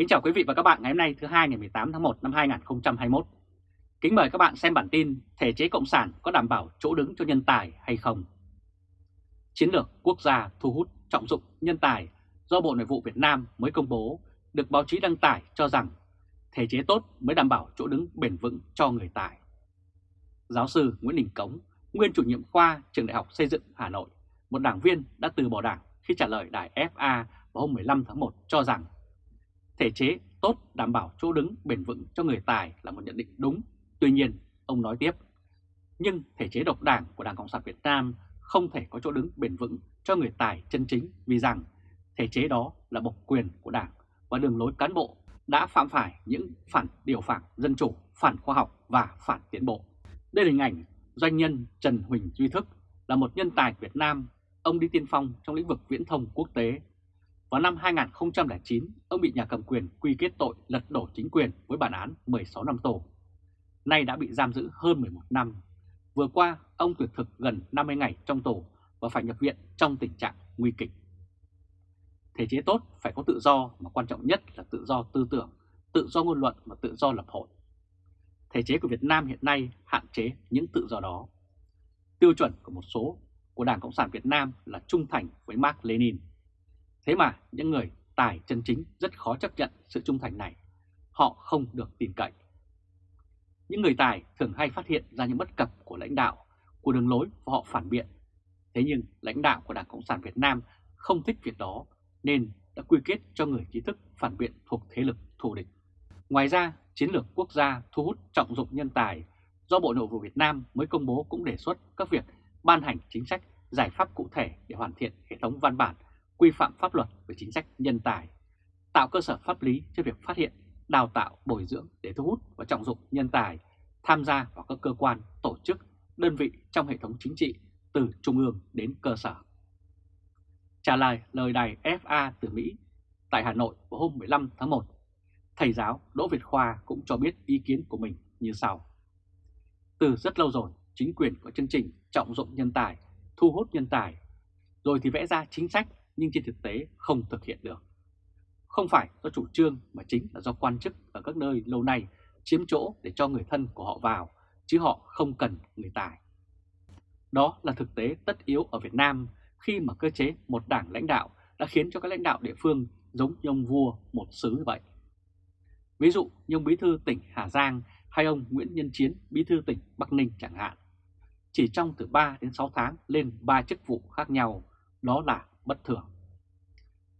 Kính chào quý vị và các bạn ngày hôm nay thứ hai ngày 18 tháng 1 năm 2021. Kính mời các bạn xem bản tin thể chế cộng sản có đảm bảo chỗ đứng cho nhân tài hay không. Chiến lược quốc gia thu hút trọng dụng nhân tài do Bộ Nội vụ Việt Nam mới công bố được báo chí đăng tải cho rằng thể chế tốt mới đảm bảo chỗ đứng bền vững cho người tài. Giáo sư Nguyễn Đình Cống, nguyên chủ nhiệm khoa trường Đại học Xây dựng Hà Nội, một đảng viên đã từ bỏ đảng khi trả lời đài FA vào hôm 15 tháng 1 cho rằng thể chế tốt đảm bảo chỗ đứng bền vững cho người tài là một nhận định đúng. Tuy nhiên, ông nói tiếp, nhưng thể chế độc đảng của Đảng Cộng sản Việt Nam không thể có chỗ đứng bền vững cho người tài chân chính vì rằng thể chế đó là bộc quyền của Đảng và đường lối cán bộ đã phạm phải những phản điều phản dân chủ, phản khoa học và phản tiến bộ. Đây là hình ảnh doanh nhân Trần Huỳnh Duy Thức là một nhân tài Việt Nam, ông đi tiên phong trong lĩnh vực viễn thông quốc tế vào năm 2009, ông bị nhà cầm quyền quy kết tội lật đổ chính quyền với bản án 16 năm tù. Nay đã bị giam giữ hơn 11 năm. Vừa qua, ông tuyệt thực gần 50 ngày trong tù và phải nhập viện trong tình trạng nguy kịch. Thể chế tốt phải có tự do mà quan trọng nhất là tự do tư tưởng, tự do ngôn luận và tự do lập hội. Thể chế của Việt Nam hiện nay hạn chế những tự do đó. Tiêu chuẩn của một số của Đảng Cộng sản Việt Nam là trung thành với Mark Lenin. Thế mà những người tài chân chính rất khó chấp nhận sự trung thành này. Họ không được tin cậy. Những người tài thường hay phát hiện ra những bất cập của lãnh đạo, của đường lối và họ phản biện. Thế nhưng lãnh đạo của Đảng Cộng sản Việt Nam không thích việc đó nên đã quy kết cho người trí thức phản biện thuộc thế lực thù địch. Ngoài ra, chiến lược quốc gia thu hút trọng dụng nhân tài do Bộ Nội vụ Việt Nam mới công bố cũng đề xuất các việc ban hành chính sách giải pháp cụ thể để hoàn thiện hệ thống văn bản quy phạm pháp luật về chính sách nhân tài, tạo cơ sở pháp lý cho việc phát hiện, đào tạo, bồi dưỡng để thu hút và trọng dụng nhân tài tham gia vào các cơ quan, tổ chức, đơn vị trong hệ thống chính trị từ trung ương đến cơ sở. Trả lời lời đài FA từ Mỹ tại Hà Nội vào hôm 15 tháng 1, thầy giáo Đỗ Việt Khoa cũng cho biết ý kiến của mình như sau. Từ rất lâu rồi, chính quyền có chương trình trọng dụng nhân tài, thu hút nhân tài, rồi thì vẽ ra chính sách nhưng trên thực tế không thực hiện được. Không phải do chủ trương mà chính là do quan chức ở các nơi lâu nay chiếm chỗ để cho người thân của họ vào, chứ họ không cần người tài. Đó là thực tế tất yếu ở Việt Nam khi mà cơ chế một đảng lãnh đạo đã khiến cho các lãnh đạo địa phương giống như ông vua một xứ vậy. Ví dụ như ông bí thư tỉnh Hà Giang hay ông Nguyễn Nhân Chiến bí thư tỉnh Bắc Ninh chẳng hạn. Chỉ trong từ 3 đến 6 tháng lên 3 chức vụ khác nhau, đó là bất thường.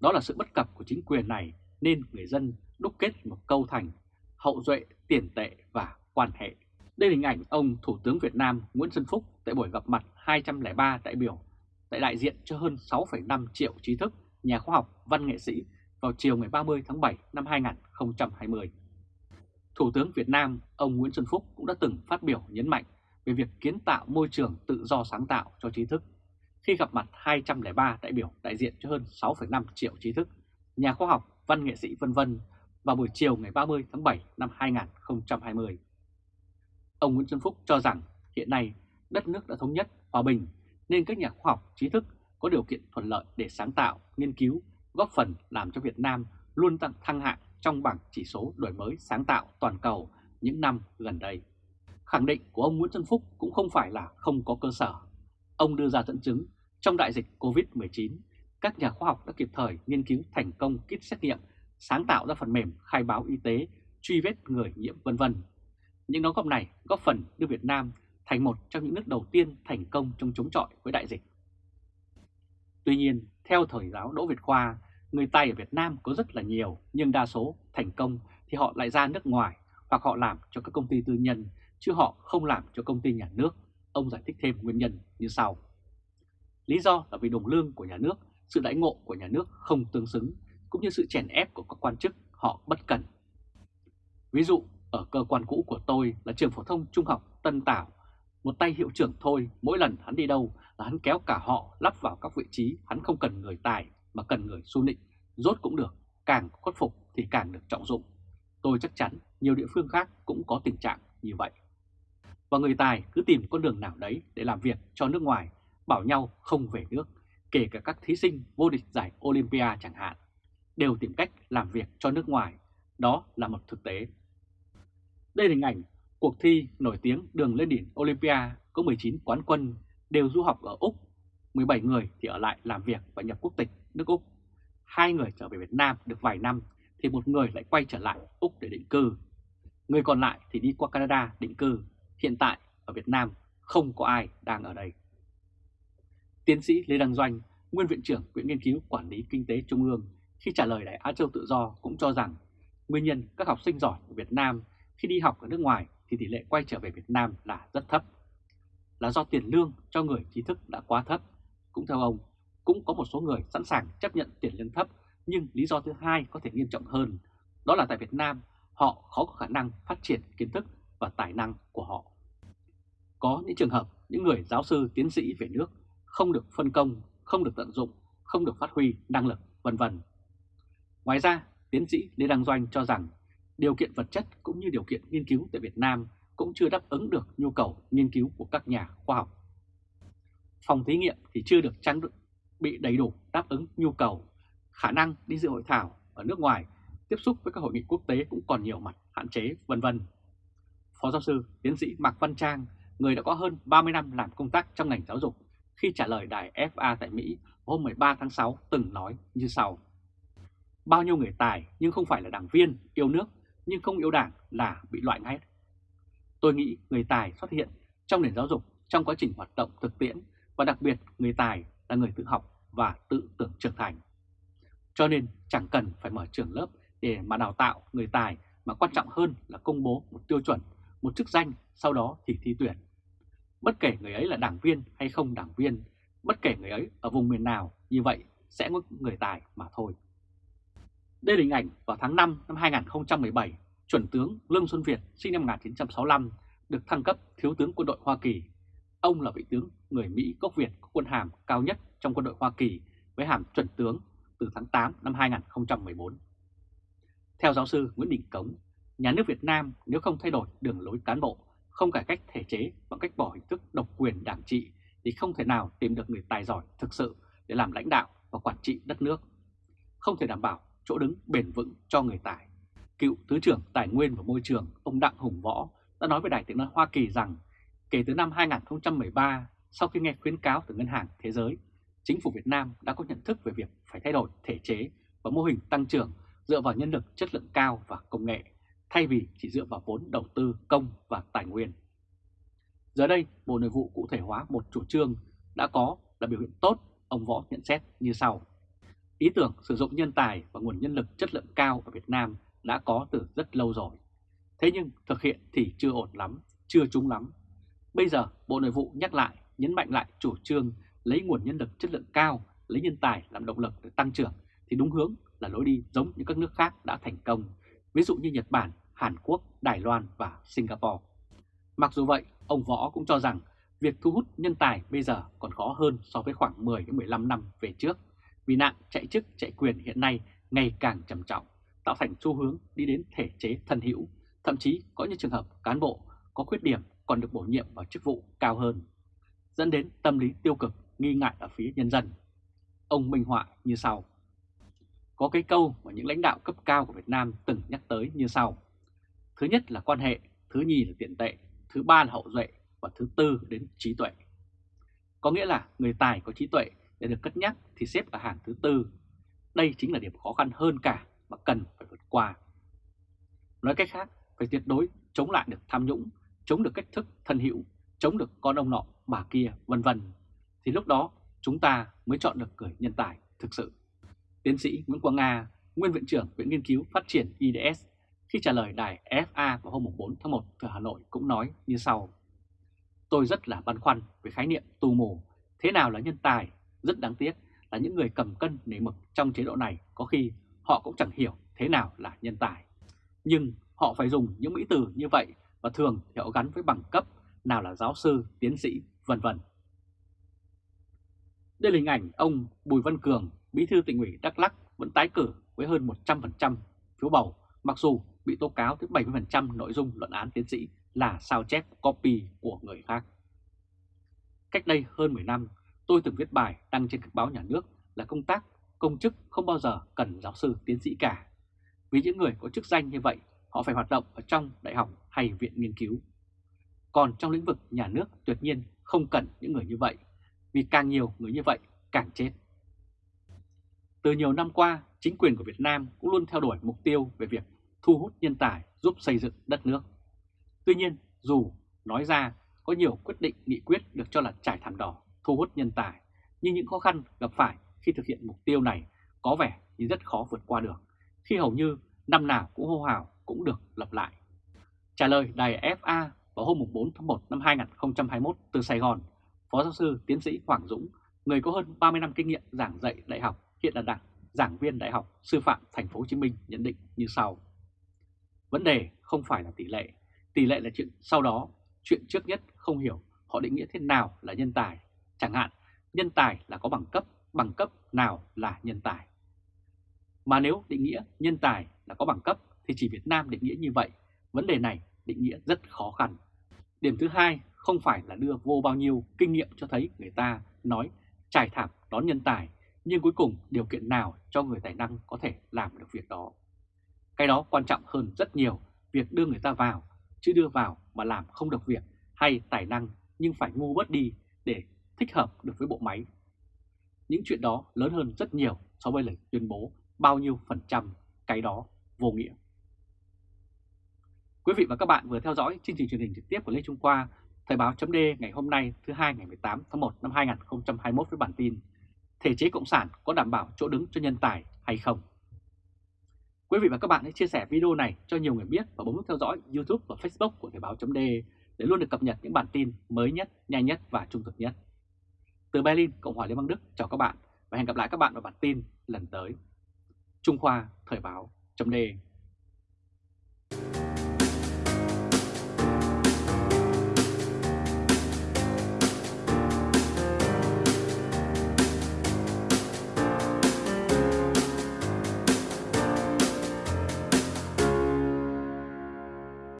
Đó là sự bất cập của chính quyền này nên người dân đúc kết một câu thành hậu duệ, tiền tệ và quan hệ. Đây là hình ảnh ông Thủ tướng Việt Nam Nguyễn Xuân Phúc tại buổi gặp mặt 203 đại biểu tại đại diện cho hơn 6,5 triệu trí thức, nhà khoa học, văn nghệ sĩ vào chiều ngày 30 tháng 7 năm 2020. Thủ tướng Việt Nam ông Nguyễn Xuân Phúc cũng đã từng phát biểu nhấn mạnh về việc kiến tạo môi trường tự do sáng tạo cho trí thức khi gặp mặt 203 đại biểu đại diện cho hơn 6,5 triệu trí thức, nhà khoa học, văn nghệ sĩ vân vân vào buổi chiều ngày 30 tháng 7 năm 2020. Ông Nguyễn Xuân Phúc cho rằng hiện nay đất nước đã thống nhất, hòa bình nên các nhà khoa học trí thức có điều kiện thuận lợi để sáng tạo, nghiên cứu, góp phần làm cho Việt Nam luôn tăng thăng hạng trong bảng chỉ số đổi mới sáng tạo toàn cầu những năm gần đây. Khẳng định của ông Nguyễn Xuân Phúc cũng không phải là không có cơ sở. Ông đưa ra dẫn chứng trong đại dịch COVID-19, các nhà khoa học đã kịp thời nghiên cứu thành công kit xét nghiệm, sáng tạo ra phần mềm khai báo y tế, truy vết người nhiễm vân vân. Những đóng góp này góp phần đưa Việt Nam thành một trong những nước đầu tiên thành công trong chống chọi với đại dịch. Tuy nhiên, theo thời giáo Đỗ Việt Khoa, người Tây ở Việt Nam có rất là nhiều, nhưng đa số thành công thì họ lại ra nước ngoài hoặc họ làm cho các công ty tư nhân, chứ họ không làm cho công ty nhà nước. Ông giải thích thêm nguyên nhân như sau. Lý do là vì đồng lương của nhà nước, sự đãi ngộ của nhà nước không tương xứng, cũng như sự chèn ép của các quan chức họ bất cần. Ví dụ, ở cơ quan cũ của tôi là trường phổ thông trung học Tân Tảo, một tay hiệu trưởng thôi, mỗi lần hắn đi đâu là hắn kéo cả họ lắp vào các vị trí, hắn không cần người tài mà cần người su nịnh, rốt cũng được, càng khuất phục thì càng được trọng dụng. Tôi chắc chắn nhiều địa phương khác cũng có tình trạng như vậy. Và người tài cứ tìm con đường nào đấy để làm việc cho nước ngoài bảo nhau không về nước, kể cả các thí sinh vô địch giải Olympia chẳng hạn, đều tìm cách làm việc cho nước ngoài, đó là một thực tế. Đây là hình ảnh cuộc thi nổi tiếng đường lên đỉnh Olympia có 19 quán quân đều du học ở Úc, 17 người thì ở lại làm việc và nhập quốc tịch nước Úc. Hai người trở về Việt Nam được vài năm thì một người lại quay trở lại Úc để định cư. Người còn lại thì đi qua Canada định cư. Hiện tại ở Việt Nam không có ai đang ở đây. Tiến sĩ Lê Đăng Doanh, nguyên viện trưởng Viện Nghiên cứu Quản lý Kinh tế Trung ương, khi trả lời Đài Á Châu Tự Do cũng cho rằng nguyên nhân các học sinh giỏi của Việt Nam khi đi học ở nước ngoài thì tỷ lệ quay trở về Việt Nam là rất thấp. Là do tiền lương cho người trí thức đã quá thấp. Cũng theo ông, cũng có một số người sẵn sàng chấp nhận tiền lương thấp, nhưng lý do thứ hai có thể nghiêm trọng hơn, đó là tại Việt Nam họ khó có khả năng phát triển kiến thức và tài năng của họ. Có những trường hợp những người giáo sư tiến sĩ về nước không được phân công, không được tận dụng, không được phát huy năng lực, vân vân. Ngoài ra, tiến sĩ Lê Đăng Doanh cho rằng điều kiện vật chất cũng như điều kiện nghiên cứu tại Việt Nam cũng chưa đáp ứng được nhu cầu nghiên cứu của các nhà khoa học. Phòng thí nghiệm thì chưa được trang bị đầy đủ đáp ứng nhu cầu, khả năng đi dự hội thảo ở nước ngoài, tiếp xúc với các hội nghị quốc tế cũng còn nhiều mặt hạn chế, vân vân. Phó giáo sư, tiến sĩ Mạc Văn Trang, người đã có hơn 30 năm làm công tác trong ngành giáo dục, khi trả lời đài FA tại Mỹ hôm 13 tháng 6 từng nói như sau. Bao nhiêu người tài nhưng không phải là đảng viên, yêu nước nhưng không yêu đảng là bị loại ngay. Tôi nghĩ người tài xuất hiện trong nền giáo dục trong quá trình hoạt động thực tiễn và đặc biệt người tài là người tự học và tự tưởng trưởng thành. Cho nên chẳng cần phải mở trường lớp để mà đào tạo người tài mà quan trọng hơn là công bố một tiêu chuẩn, một chức danh, sau đó thì thi tuyển. Bất kể người ấy là đảng viên hay không đảng viên, bất kể người ấy ở vùng miền nào, như vậy sẽ có người tài mà thôi. Đây là hình ảnh vào tháng 5 năm 2017, chuẩn tướng Lương Xuân Việt sinh năm 1965 được thăng cấp thiếu tướng quân đội Hoa Kỳ. Ông là vị tướng người Mỹ gốc Việt có quân hàm cao nhất trong quân đội Hoa Kỳ với hàm chuẩn tướng từ tháng 8 năm 2014. Theo giáo sư Nguyễn Đình Cống, nhà nước Việt Nam nếu không thay đổi đường lối cán bộ, không cải cách thể chế bằng cách bỏ hình thức độc quyền đảng trị thì không thể nào tìm được người tài giỏi thực sự để làm lãnh đạo và quản trị đất nước. Không thể đảm bảo chỗ đứng bền vững cho người tài. Cựu Thứ trưởng Tài nguyên và Môi trường ông Đặng Hùng Võ đã nói với Đài tiếng nói Hoa Kỳ rằng kể từ năm 2013, sau khi nghe khuyến cáo từ Ngân hàng Thế giới, chính phủ Việt Nam đã có nhận thức về việc phải thay đổi thể chế và mô hình tăng trưởng dựa vào nhân lực chất lượng cao và công nghệ, thay vì chỉ dựa vào vốn đầu tư công và tài nguyên. Giờ đây, Bộ Nội vụ cụ thể hóa một chủ trương đã có là biểu hiện tốt, ông Võ nhận xét như sau. Ý tưởng sử dụng nhân tài và nguồn nhân lực chất lượng cao ở Việt Nam đã có từ rất lâu rồi. Thế nhưng thực hiện thì chưa ổn lắm, chưa trúng lắm. Bây giờ Bộ Nội vụ nhắc lại, nhấn mạnh lại chủ trương lấy nguồn nhân lực chất lượng cao, lấy nhân tài làm động lực để tăng trưởng thì đúng hướng là lối đi giống như các nước khác đã thành công, ví dụ như Nhật Bản, Hàn Quốc, Đài Loan và Singapore. Mặc dù vậy, ông Võ cũng cho rằng việc thu hút nhân tài bây giờ còn khó hơn so với khoảng 10-15 năm về trước vì nạn chạy chức chạy quyền hiện nay ngày càng trầm trọng, tạo thành xu hướng đi đến thể chế thân hữu, thậm chí có những trường hợp cán bộ có khuyết điểm còn được bổ nhiệm vào chức vụ cao hơn, dẫn đến tâm lý tiêu cực, nghi ngại ở phía nhân dân. Ông minh họa như sau. Có cái câu mà những lãnh đạo cấp cao của Việt Nam từng nhắc tới như sau. Thứ nhất là quan hệ, thứ nhì là tiền tệ, thứ ba là hậu duệ và thứ tư đến trí tuệ. Có nghĩa là người tài có trí tuệ để được cất nhắc thì xếp ở hàng thứ tư. Đây chính là điểm khó khăn hơn cả mà cần phải vượt qua. Nói cách khác, phải tuyệt đối chống lại được tham nhũng, chống được cách thức thân hữu, chống được con ông nọ, bà kia, vân vân. Thì lúc đó chúng ta mới chọn được người nhân tài thực sự. Tiến sĩ Nguyễn Quang Nga, nguyên viện trưởng Viện Nghiên cứu Phát triển IDS, khi trả lời đài FA vào hôm 4 tháng 1 ở Hà Nội cũng nói như sau. Tôi rất là băn khoăn về khái niệm tù mù, thế nào là nhân tài rất đáng tiếc là những người cầm cân nể mực trong chế độ này có khi họ cũng chẳng hiểu thế nào là nhân tài. Nhưng họ phải dùng những mỹ từ như vậy và thường thì họ gắn với bằng cấp, nào là giáo sư, tiến sĩ, vân vân. Đây là hình ảnh ông Bùi Văn Cường, bí thư tỉnh ủy Đắk Lắk vẫn tái cử với hơn 100% phiếu bầu, mặc dù bị tố cáo tới 70% nội dung luận án tiến sĩ là sao chép copy của người khác. Cách đây hơn 10 năm, Tôi từng viết bài đăng trên các báo nhà nước là công tác công chức không bao giờ cần giáo sư tiến sĩ cả. Vì những người có chức danh như vậy, họ phải hoạt động ở trong đại học hay viện nghiên cứu. Còn trong lĩnh vực nhà nước tuyệt nhiên không cần những người như vậy, vì càng nhiều người như vậy càng chết. Từ nhiều năm qua, chính quyền của Việt Nam cũng luôn theo đuổi mục tiêu về việc thu hút nhân tài giúp xây dựng đất nước. Tuy nhiên, dù nói ra có nhiều quyết định nghị quyết được cho là trải thảm đỏ thu hút nhân tài, nhưng những khó khăn gặp phải khi thực hiện mục tiêu này có vẻ như rất khó vượt qua được, khi hầu như năm nào cũng hô hào cũng được lặp lại. Trả lời đài FA vào hôm 4 tháng 1 năm 2021 từ Sài Gòn, Phó giáo sư tiến sĩ Hoàng Dũng, người có hơn 30 năm kinh nghiệm giảng dạy đại học, hiện là đảng giảng viên Đại học Sư phạm Thành phố Hồ Chí Minh nhận định như sau. Vấn đề không phải là tỷ lệ, tỷ lệ là chuyện sau đó, chuyện trước nhất không hiểu họ định nghĩa thế nào là nhân tài. Chẳng hạn, nhân tài là có bằng cấp, bằng cấp nào là nhân tài. Mà nếu định nghĩa nhân tài là có bằng cấp thì chỉ Việt Nam định nghĩa như vậy, vấn đề này định nghĩa rất khó khăn. Điểm thứ hai không phải là đưa vô bao nhiêu kinh nghiệm cho thấy người ta nói trải thảm đón nhân tài nhưng cuối cùng điều kiện nào cho người tài năng có thể làm được việc đó. Cái đó quan trọng hơn rất nhiều việc đưa người ta vào, chứ đưa vào mà làm không được việc hay tài năng nhưng phải ngu bớt đi để thích hợp được với bộ máy. Những chuyện đó lớn hơn rất nhiều so với lời tuyên bố bao nhiêu phần trăm cái đó vô nghĩa. Quý vị và các bạn vừa theo dõi chương trình truyền hình trực tiếp của Lê Trung Khoa, Thời báo chấm ngày hôm nay thứ hai ngày 18 tháng 1 năm 2021 với bản tin thể chế Cộng sản có đảm bảo chỗ đứng cho nhân tài hay không. Quý vị và các bạn hãy chia sẻ video này cho nhiều người biết và bấm nút theo dõi YouTube và Facebook của Thời báo.de để luôn được cập nhật những bản tin mới nhất, nhanh nhất và trung thực nhất. Từ Berlin, Cộng hòa Liên bang Đức chào các bạn và hẹn gặp lại các bạn vào bản tin lần tới. Trung Khoa Thời báo.de